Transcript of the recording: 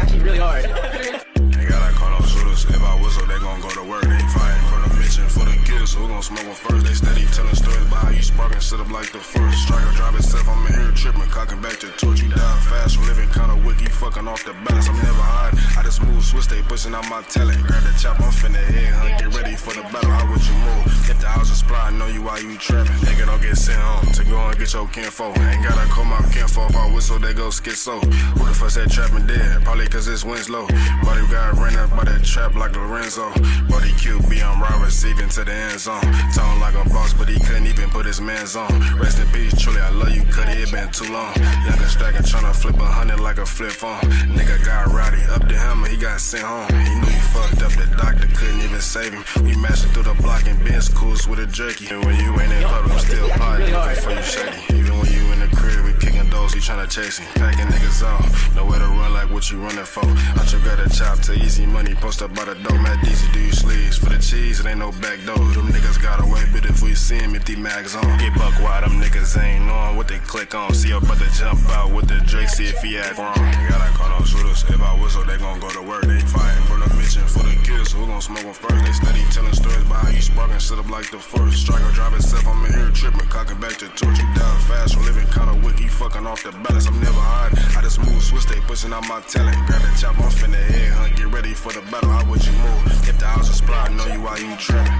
actually really hard. they gotta call those shooters. If I whistle, they gon' go to work. They fighting for the mission, for the kids. So we gon' smoke them first. They steady telling stories about how you sparking, sit up like the first. Striker drive itself, I'm in here tripping, cocking back to torch. You die fast from living kinda wicked. You fucking off the balance. I'm never hard. I just move switch, they pushing out my talent. Grab the chop, I'm finna head. Get ready for the battle. How would you move? If the house is spry, I know you while you trapping. Sent home to go and get your kinfolk. Ain't gotta call my kinfolk, if I whistle, they go schizo. Who the fuck said trapping dead? Probably cause this wind's low. Body got ran up by that trap like Lorenzo. Body QB, I'm right receiving to the end zone. Talking like a boss, but he couldn't even put his man's on. Rest in peace, truly, I love you, Cuddy, it been too long. Younger stacking, tryna flip a hundred like a flip phone. Nigga got rowdy, up to him, he got sent home. He knew he fucked up, the doctor couldn't even save him. We mashing through the block and Benz cools with a jerky. And when you ain't in still potting, looking for you shady. Even when you in the crib, we kicking doors, he tryna chase him. Packing niggas off, nowhere to run like what you running for. I took got a chop to easy money, post up by the door, Matt Deezy, do you sleeves? For the cheese, it ain't no back door. Them niggas got away, but if we see him, empty mags on. Get buck wide, them niggas ain't knowing what they click on. See your to jump out with the Drake, see if he act wrong. Gotta call no shooters, gon' smoke first? They steady telling stories about how you sparking, sit up like the first. Striker drive itself, I'm in here tripping, cocking back to torch. You down fast, for living kinda wick, fucking off the balance. I'm never hide, I just move switch, they pushing out my talent. Grab the chop, I'm finna head, huh? Get ready for the battle, how would you move? If the house is supply, I know you while you trapping.